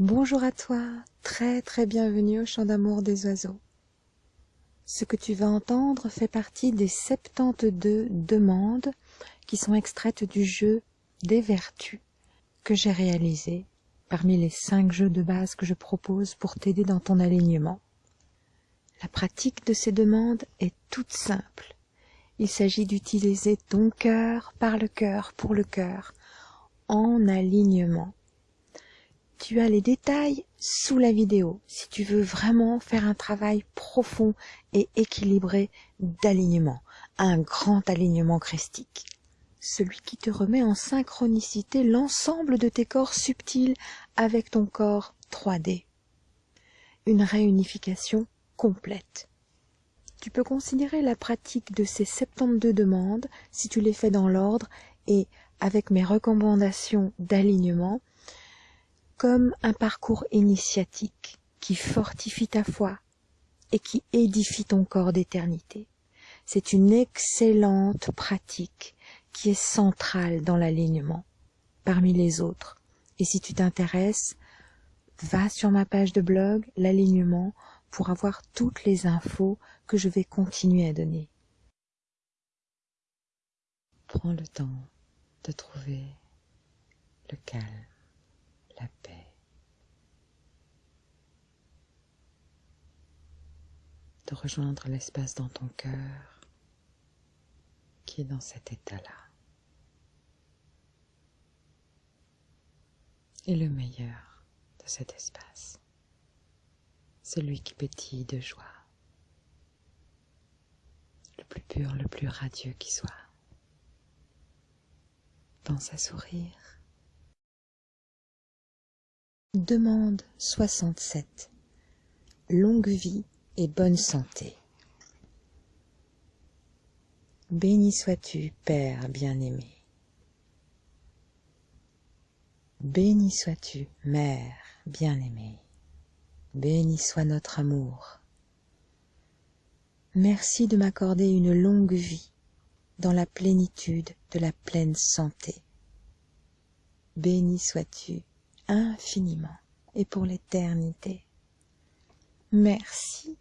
Bonjour à toi, très très bienvenue au chant d'amour des oiseaux. Ce que tu vas entendre fait partie des 72 demandes qui sont extraites du jeu des vertus que j'ai réalisé parmi les 5 jeux de base que je propose pour t'aider dans ton alignement. La pratique de ces demandes est toute simple. Il s'agit d'utiliser ton cœur par le cœur pour le cœur en alignement tu as les détails sous la vidéo si tu veux vraiment faire un travail profond et équilibré d'alignement, un grand alignement christique. Celui qui te remet en synchronicité l'ensemble de tes corps subtils avec ton corps 3D. Une réunification complète. Tu peux considérer la pratique de ces 72 demandes, si tu les fais dans l'ordre et avec mes recommandations d'alignement, comme un parcours initiatique qui fortifie ta foi et qui édifie ton corps d'éternité. C'est une excellente pratique qui est centrale dans l'alignement parmi les autres. Et si tu t'intéresses, va sur ma page de blog, l'alignement, pour avoir toutes les infos que je vais continuer à donner. Prends le temps de trouver le calme la paix. De rejoindre l'espace dans ton cœur qui est dans cet état-là. Et le meilleur de cet espace, celui qui pétille de joie, le plus pur, le plus radieux qui soit. Pense à sourire Demande 67. Longue vie et bonne santé. Béni sois-tu, Père bien-aimé. Béni sois-tu, Mère bien-aimée. Béni soit notre amour. Merci de m'accorder une longue vie dans la plénitude de la pleine santé. Béni sois-tu, infiniment et pour l'éternité. Merci